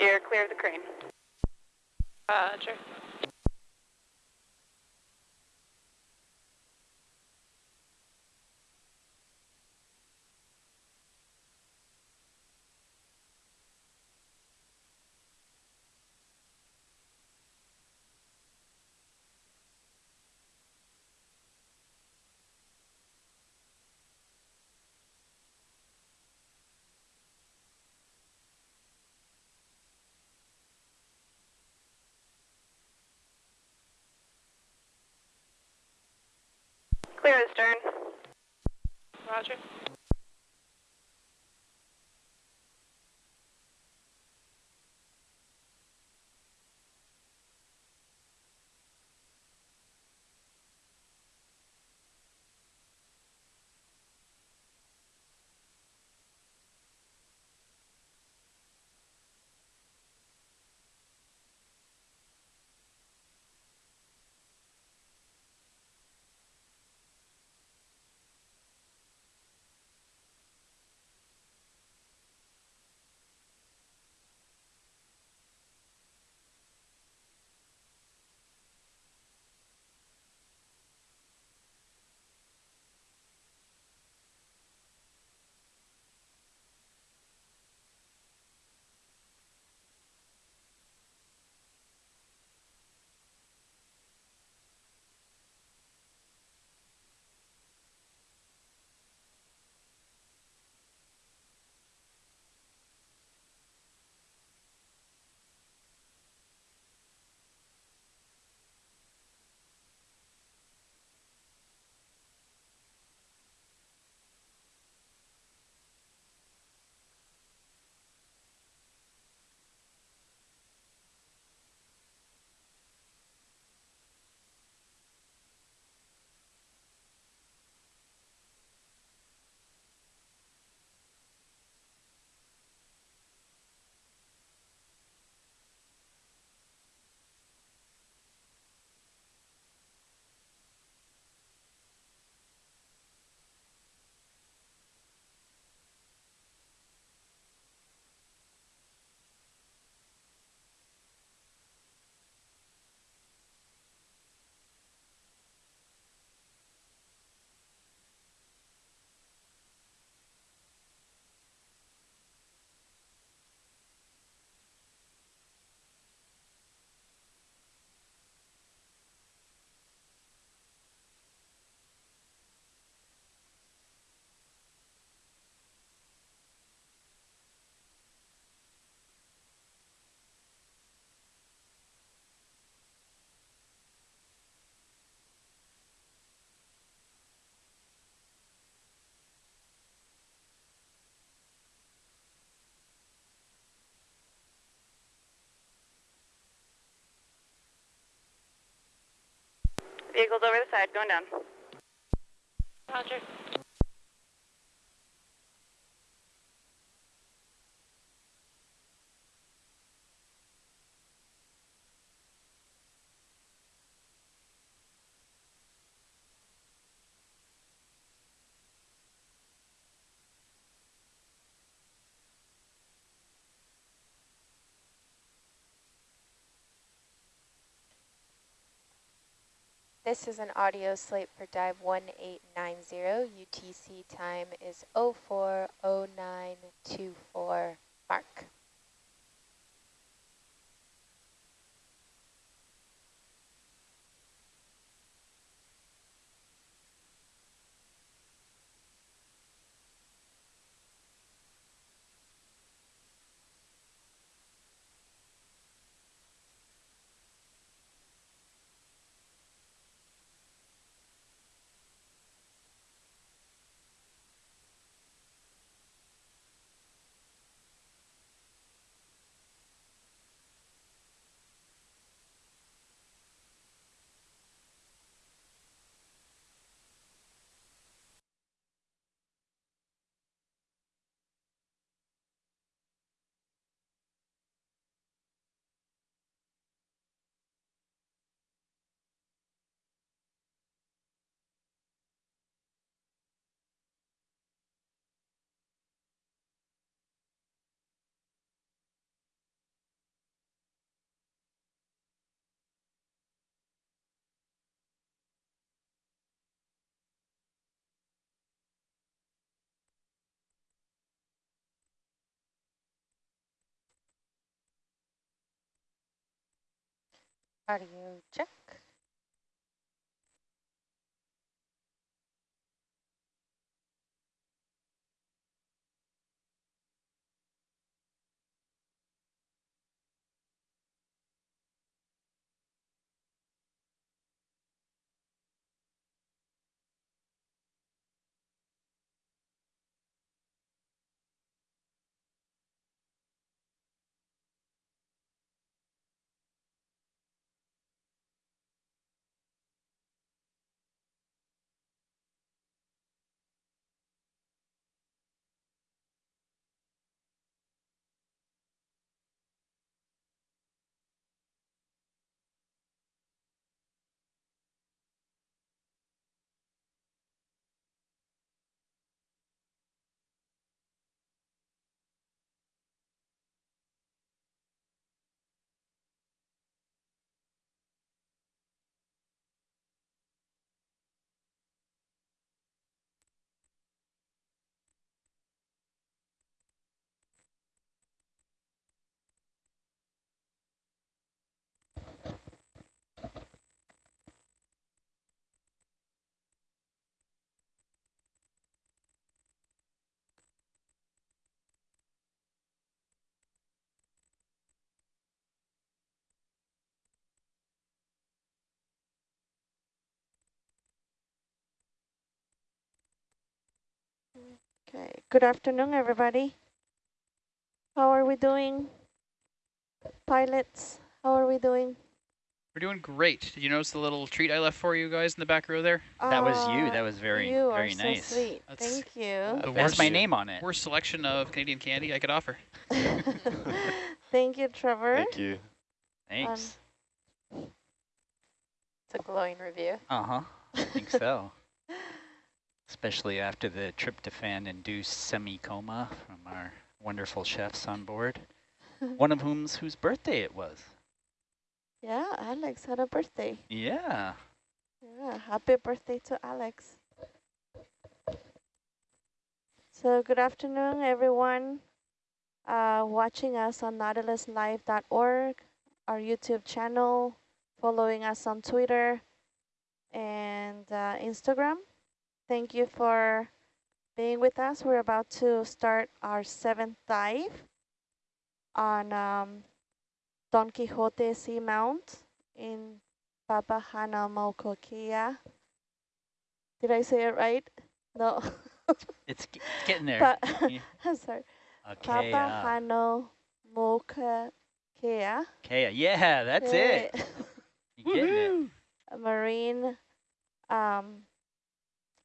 You're clear of the crane. Uh, Roger. Clear the stern. Roger. Vehicles over the side, going down. Roger. This is an audio slate for dive 1890. UTC time is 040924 mark. Audio check. Okay, good afternoon, everybody. How are we doing? Pilots, how are we doing? We're doing great. Did you notice the little treat I left for you guys in the back row there? That was you. Uh, That was very, you very are so nice. sweet. That's- Thank you. The It has my name on it. Worst selection of Canadian candy I could offer. Thank you, Trevor. Thank you. Thanks. It's a glowing review. uh-huh. I think so. Especially after the tryptophan-induced semi-coma from our wonderful chefs on board. One of whom's whose birthday it was. Yeah, Alex had a birthday. Yeah. Yeah, happy birthday to Alex. So good afternoon, everyone uh, watching us on nautiluslive.org, our YouTube channel, following us on Twitter and uh, Instagram. Thank you for being with us. We're about to start our seventh dive on um, Don Quixote Seamount in Papahanaumokuakea. Did I say it right? No. It's, it's getting there. Pa I'm sorry. Okay. uh, Papahanaumokuakea. okay. Yeah, that's it. You're getting it. A marine um,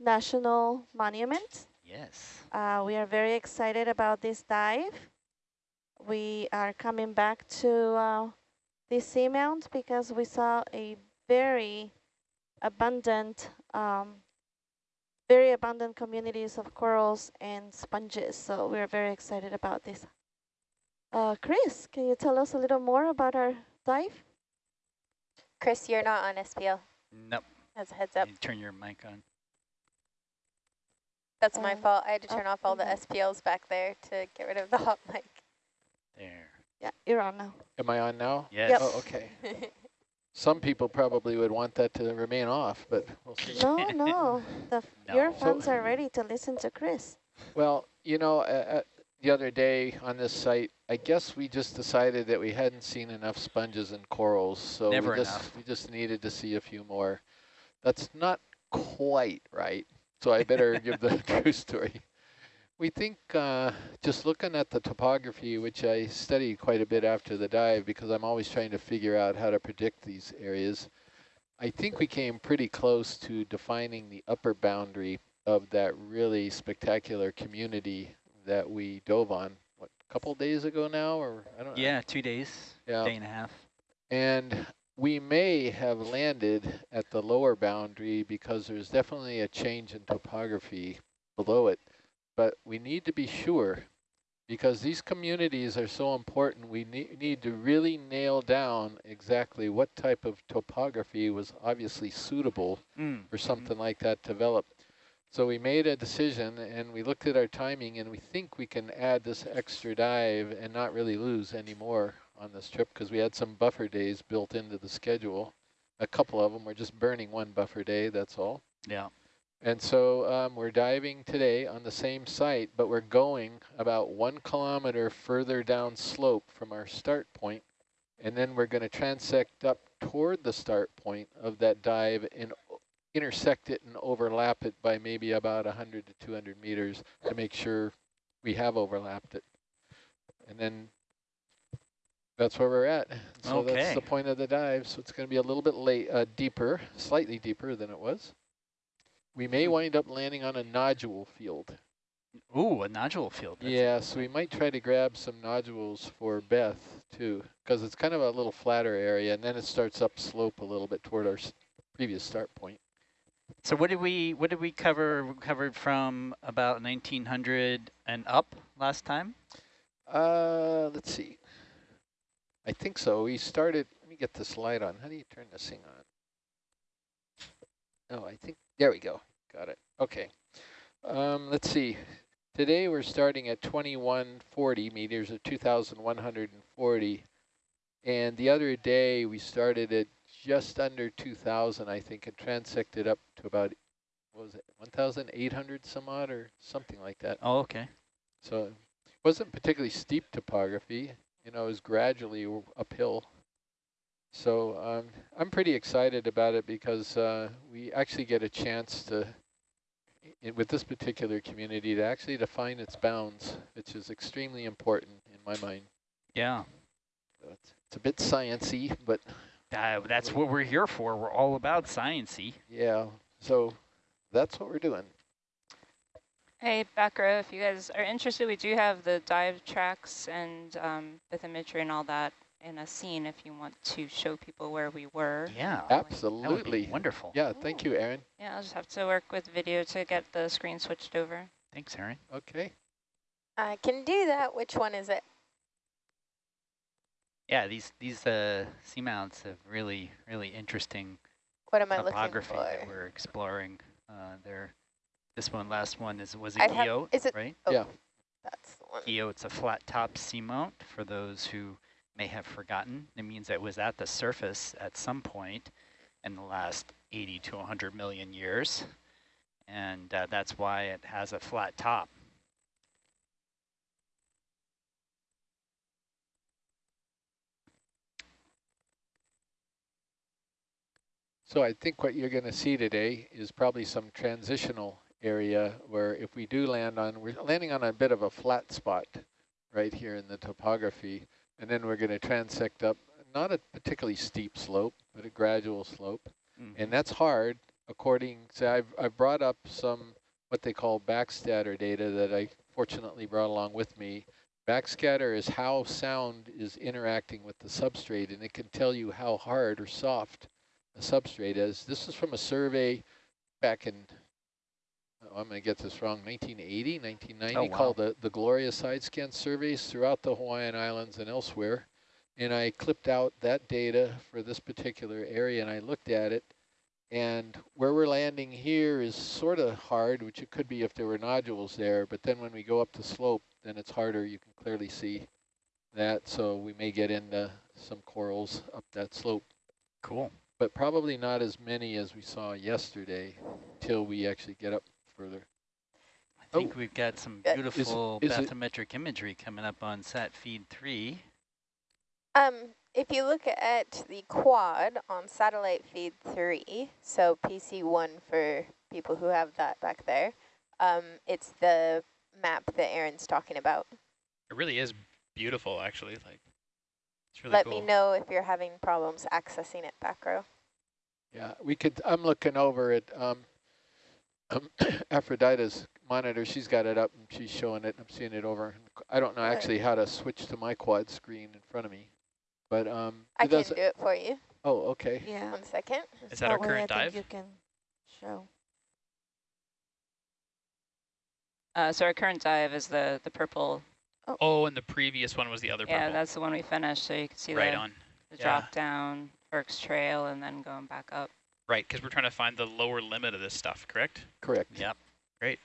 national monument. Yes. Uh, we are very excited about this dive. We are coming back to uh, this seamount because we saw a very abundant, um, very abundant communities of corals and sponges. So we're very excited about this. Uh, Chris, can you tell us a little more about our dive? Chris, you're not on SPL, Nope. as a heads up. You turn your mic on. That's my Uh, fault. I had to turn up off all the SPLs back there to get rid of the hot mic. There. Yeah, you're on now. Am I on now? Yes. Oh, okay. Some people probably would want that to remain off, but we'll see. No, no, the, your No. fans are ready to listen to Chris. Well, you know, uh, uh, the other day on this site, I guess we just decided that we hadn't seen enough sponges and corals, so Never we just enough. we just needed to see a few more. That's not quite right, so I better give the true story. We think, uh, just looking at the topography, which I studied quite a bit after the dive because I'm always trying to figure out how to predict these areas, I think we came pretty close to defining the upper boundary of that really spectacular community that we dove on, what, a couple days ago now, or I don't know. Yeah, two days, Yeah. day and a half. And we may have landed at the lower boundary because there's definitely a change in topography below it. But we need to be sure because these communities are so important. We ne need to really nail down exactly what type of topography was obviously suitable Mm. for something like that to develop. So we made a decision and we looked at our timing and we think we can add this extra dive and not really lose any more on this trip because we had some buffer days built into the schedule. A couple of them were just burning one buffer day, that's all. Yeah. And so um, we're diving today on the same site, but we're going about one kilometer further down slope from our start point, and then we're going to transect up toward the start point of that dive and intersect it and overlap it by maybe about 100 to 200 meters to make sure we have overlapped it. And then that's where we're at. So that's the point of the dive. So it's going to be a little bit late, uh, deeper, slightly deeper than it was. We may wind up landing on a nodule field. Ooh, a nodule field. That's- Yeah, so we might try to grab some nodules for Beth too, because it's kind of a little flatter area, and then it starts up slope a little bit toward our s- previous start point. So what did we what did we cover? We covered from about 1900 and up last time. Uh, let's see. I think so. We started, let me get this light on. How do you turn this thing on? Oh, I think, there we go. Got it. Okay. Um, let's see. Today we're starting at 2140 meters or 2,140. And the other day we started at just under 2,000, I think, and transected up to about, what was it, 1,800 some odd or something like that. Oh, okay. So it wasn't particularly steep topography, you know, was gradually uphill. So um, I'm pretty excited about it because uh, we actually get a chance to, i with this particular community, to actually define its bounds, which is extremely important in my mind. Yeah. So It's, it's a bit sciencey, but Uh, that's what we're here for. We're all about sciencey. yeah, so that's what we're doing. Hey, back row, if you guys are interested, we do have the dive tracks and um, with imagery and all that in a scene if you want to show people where we were. Yeah. That would Absolutely. be wonderful. Yeah, thank you, Aaron. Yeah, I'll just have to work with video to get the screen switched over. Thanks, Aaron. Okay. I can do that. Which one is it? Yeah, these these uh, seamounts have really really interesting What am I looking topography for? that we're exploring. Uh, there, this one last one is was a I have- guyot, is it- right? Oh, Yeah. That's the one. Guyot's a flat top seamount. For those who may have forgotten, it means it was at the surface at some point in the last 80 to 100 million years, and uh, that's why it has a flat top. So I think what you're going to see today is probably some transitional area where if we do land on, we're landing on a bit of a flat spot right here in the topography, and then we're going to transect up, not a particularly steep slope, but a gradual slope. Mhm. And that's hard according, so I've, I've brought up some, what they call backscatter data that I fortunately brought along with me. Backscatter is how sound is interacting with the substrate, and it can tell you how hard or soft a substrate is. This is from a survey back in, Oh, I'm going to get this wrong, 1980, 1990, Oh, wow. called the, the Gloria Side Scan Surveys throughout the Hawaiian Islands and elsewhere. And I clipped out that data for this particular area, and I looked at it. And where we're landing here is sort of hard, which it could be if there were nodules there. But then when we go up the slope, then it's harder. You can clearly see that. So we may get into some corals up that slope Cool. but probably not as many as we saw yesterday till we actually get up further. I think we've got some beautiful is it- bathymetric imagery coming up on sat feed three. Um, if you look at the quad on satellite feed three, so PC1 for people who have that back there, um, it's the map that Aaron's talking about. It really is beautiful, actually. Like, it's really Let cool. me know if you're having problems accessing it back row. Yeah, we could, I'm looking over it. um, um, Aphrodite's monitor. She's got it up and she's showing it. I'm seeing it over. I don't know Right. actually how to switch to my quad screen in front of me. But um, I it can do it for you. Oh, okay. Yeah. One second. Is that our current I think dive? You can show. Uh, so our current dive is the, the purple. Oh, and the previous one was the other Yeah, purple. that's the one we finished. So you can see right the, on. the yeah. drop down, Burke's Trail, and then going back up. Right, because we're trying to find the lower limit of this stuff, correct? Correct. Yep. Great.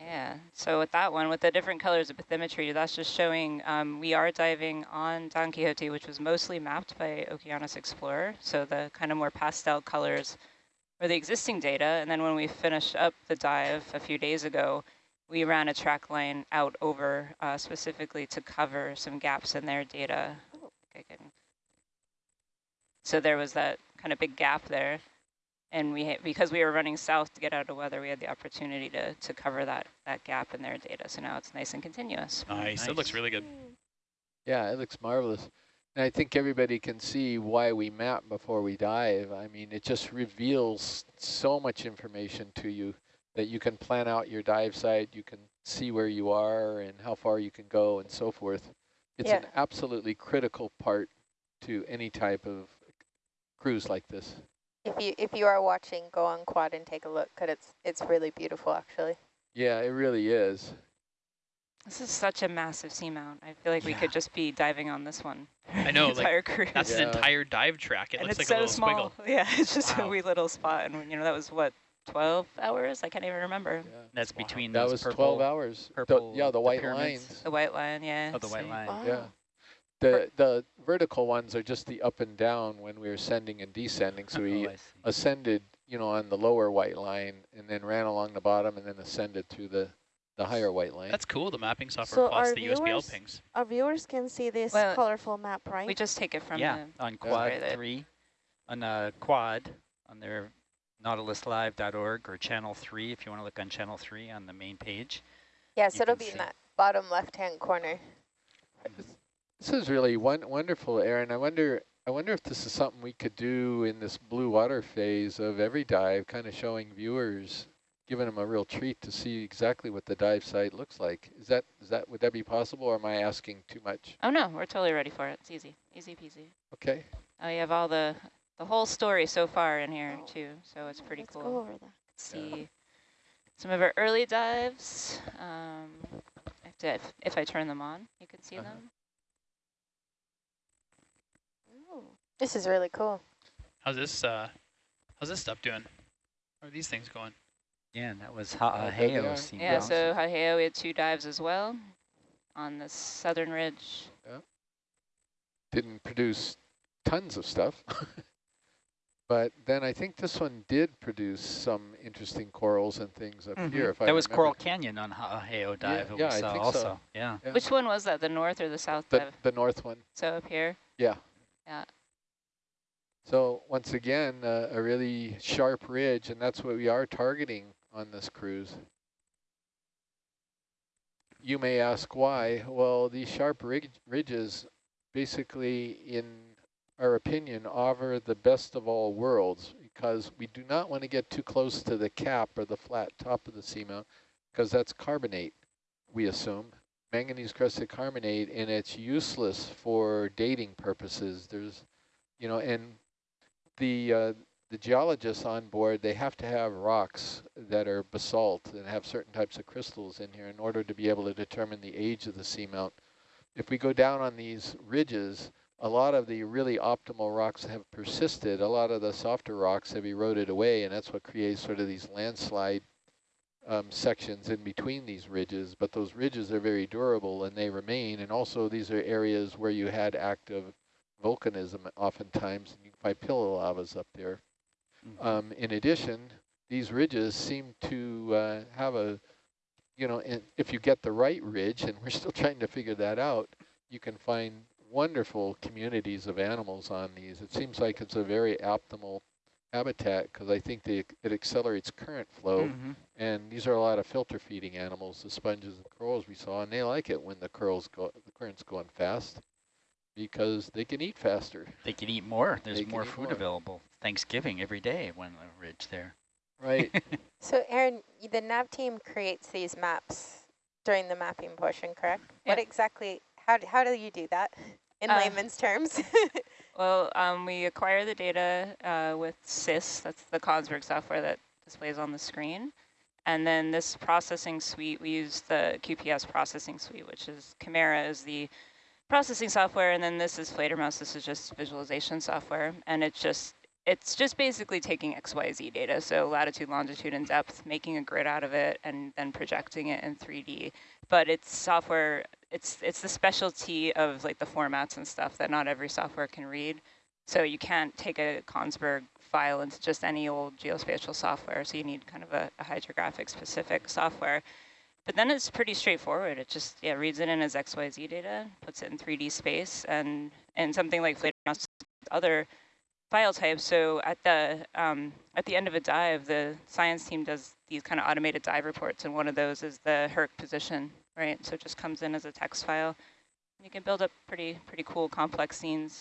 Yeah, so with that one, with the different colors of bathymetry, that's just showing um, we are diving on Don Quixote, which was mostly mapped by Okeanos Explorer. So the kind of more pastel colors were the existing data. And then when we finished up the dive a few days ago, we ran a track line out over uh, specifically to cover some gaps in their data. So there was that kind of big gap there. And we because we were running south to get out of weather, we had the opportunity to, to cover that, that gap in their data. So now it's nice and continuous. Nice. It looks really good. Yeah, it looks marvelous. And I think everybody can see why we map before we dive. I mean, it just reveals so much information to you that you can plan out your dive site, you can see where you are and how far you can go and so forth. It's Yeah. an absolutely critical part to any type of cruise like this. If you if you are watching, go on quad and take a look, cause it's it's really beautiful actually. Yeah, it really is. This is such a massive seamount. I feel like we could just be diving on this one. I know, the like, cruise. That's an entire dive track. It and looks it's like a so little small. squiggle. Yeah, it's just Wow. a wee little spot. And, you know, that was what, 12 hours? I can't even remember. Yeah. That's between That those was purple, 12 hours. The- purple- yeah, the the white pyramids. lines. The white line, yeah. Oh, the white line. Wow. Yeah. The the vertical ones are just the up and down when we were ascending and descending. So we Oh, ascended, you know, on the lower white line and then ran along the bottom and then ascended to the, the higher white line. That's cool. The mapping software So plots our the USBL viewers- pings. Our viewers can see this Well, colorful map, right? We just take it from yeah, the... on quad Right there. three, on uh, quad, on their nautiluslive.org or channel three, if you want to look on channel three on the main page. Yeah, so it'll can be in see. that bottom left hand corner. This is really one, wonderful, Aaron. I wonder I wonder if this is something we could do in this blue water phase of every dive, kind of showing viewers, giving them a real treat to see exactly what the dive site looks like. Is that is that would that be possible, or am I asking too much? Oh, no, we're totally ready for it. It's easy. Easy peasy. Okay. Oh, you have all the, the whole story so far in here, too. So it's pretty Let's cool. go over that. see some of our early dives. Um, if, if, if I turn them on, you can see Uh-huh. them. Oh, This is really cool. How's this uh how's this stuff doing? How are these things going? Yeah, and that was there Ha'aheo Yeah, bounce. so Ha'aheo, we had two dives as well on the southern ridge. Yeah. Didn't produce tons of stuff. But then I think this one did produce some interesting corals and things up Mhm. here. If I that was remember. Coral Canyon on Ha'aheo dive that yeah, I saw think so. also. Yeah. Yeah. Which one was that, the north or the south The, dive? the north one. So up here? Yeah. Yeah. So once again, uh, a really sharp ridge, and that's what we are targeting on this cruise. You may ask why. Well, these sharp ridges basically, in our opinion, offer the best of all worlds because we do not want to get too close to the cap or the flat top of the seamount because that's carbonate, we assume manganese crusted carbonate and it's useless for dating purposes. There's, you know, and the uh, the geologists on board, they have to have rocks that are basalt and have certain types of crystals in here in order to be able to determine the age of the seamount. If we go down on these ridges, a lot of the really optimal rocks have persisted. A lot of the softer rocks have eroded away, and that's what creates sort of these landslide um, sections in between these ridges. But those ridges are very durable, and they remain. And also, these are areas where you had active volcanism oftentimes, and you can find pillow lavas up there. Mhm. Um, in addition, these ridges seem to uh, have a, you know, in, if you get the right ridge, and we're still trying to figure that out, you can find wonderful communities of animals on these. It seems like it's a very optimal habitat because I think they, it accelerates current flow. Mhm. And these are a lot of filter feeding animals, the sponges and corals we saw, and they like it when the curls go, the current's going fast because they can eat faster. They can eat more. There's more food more. available. Thanksgiving every day when the ridge there. Right. So Aaron, the nav team creates these maps during the mapping portion, correct? What exactly, how, d- how do you do that in Uh, layman's terms? Well, um, we acquire the data uh, with SIS, that's the Kongsberg software that displays on the screen. And then this processing suite, we use the QPS processing suite, which is Qimera is the processing software, and then this is Fledermaus, this is just visualization software. And it's just, it's just basically taking XYZ data, so latitude, longitude, and depth, making a grid out of it, and then projecting it in 3D. But it's software, it's it's the specialty of like the formats and stuff that not every software can read. So you can't take a Kongsberg file into just any old geospatial software, so you need kind of a, a hydrographic specific software. But then it's pretty straightforward. It just yeah reads it in as XYZ data, puts it in 3D space, and and something like other file types. So at the um, at the end of a dive, the science team does these kind of automated dive reports, and one of those is the Herc position, right? So it just comes in as a text file. You can build up pretty pretty cool complex scenes